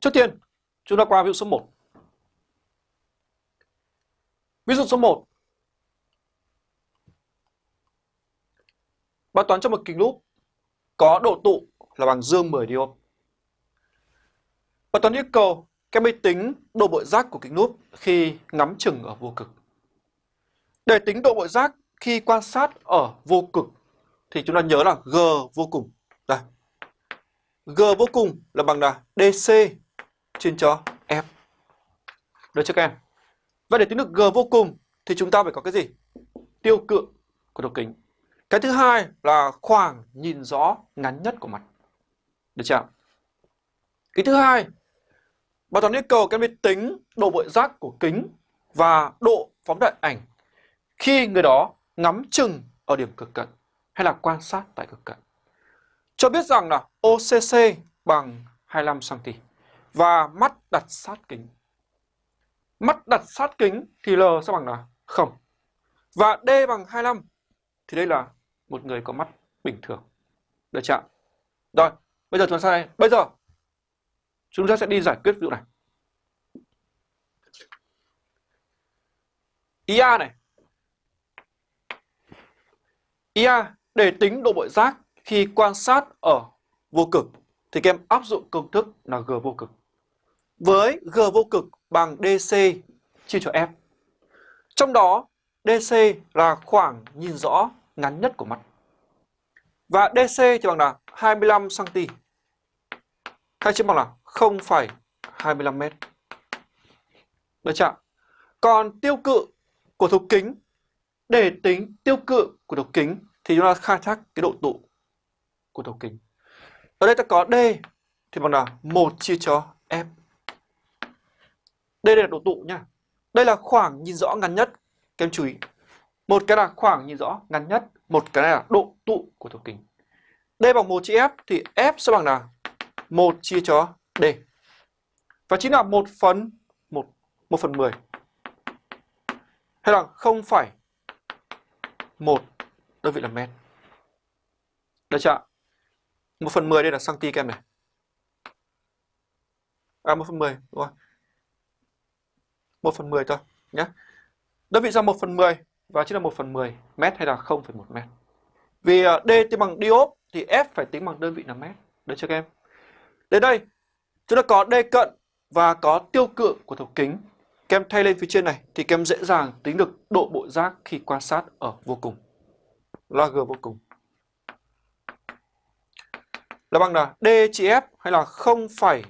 Trước tiên, chúng ta qua ví dụ số 1. Ví dụ số 1. Bài toán cho một kính lúp có độ tụ là bằng dương 10 diop. Bài toán yêu cầu các máy tính độ bội giác của kính lúp khi ngắm chừng ở vô cực. Để tính độ bội giác khi quan sát ở vô cực thì chúng ta nhớ là G vô cùng. Đây. G vô cùng là bằng là DC trên cho F. Được chưa các em? Và để tính được G vô cùng thì chúng ta phải có cái gì? Tiêu cự của đầu kính. Cái thứ hai là khoảng nhìn rõ ngắn nhất của mặt. Được chưa? Cái thứ hai, bài toán yêu cầu các em tính độ bội giác của kính và độ phóng đại ảnh khi người đó ngắm chừng ở điểm cực cận hay là quan sát tại cực cận. Cho biết rằng là OCC bằng 25cm và mắt đặt sát kính. Mắt đặt sát kính thì L sẽ bằng là không Và D bằng 25 thì đây là một người có mắt bình thường. Được chưa? Rồi, bây giờ chúng ta sai. Bây giờ chúng ta sẽ đi giải quyết ví dụ này. IA này. IA để tính độ bội giác khi quan sát ở vô cực thì các em áp dụng công thức là G vô cực. Với G vô cực bằng DC chia cho F. Trong đó DC là khoảng nhìn rõ ngắn nhất của mắt. Và DC thì bằng là 25cm. Hay chia bằng là 0,25m. Được chưa? Còn tiêu cự của thấu kính để tính tiêu cự của thấu kính thì chúng ta khai thác cái độ tụ của thấu kính. Ở đây ta có D thì bằng là 1 chia cho F. Đây là độ tụ nha. Đây là khoảng nhìn rõ ngắn nhất. Các em chú ý. Một cái là khoảng nhìn rõ ngắn nhất, một cái là độ tụ của thấu kính. D bằng 1 chia F thì F sẽ bằng là 1 chia cho D. Và chính là 1 phần 1, 1 phần 10. Hay là 0,1 đơn vị là mét. Được chưa? 1 phần 10 đây là cm em này. À 1 phần 10, đúng rồi. 1 phần 10 thôi nhé. Đơn vị ra 1 phần 10 và chính là 1 phần 10 mét hay là 0,1 mét. Vì à, D tính bằng diop thì F phải tính bằng đơn vị là mét. Được chưa các em? Đến đây, chúng ta có D cận và có tiêu cự của thấu kính. Các em thay lên phía trên này thì các em dễ dàng tính được độ bộ giác khi quan sát ở vô cùng. Là G vô cùng. Là bằng là D chia F hay là 0,1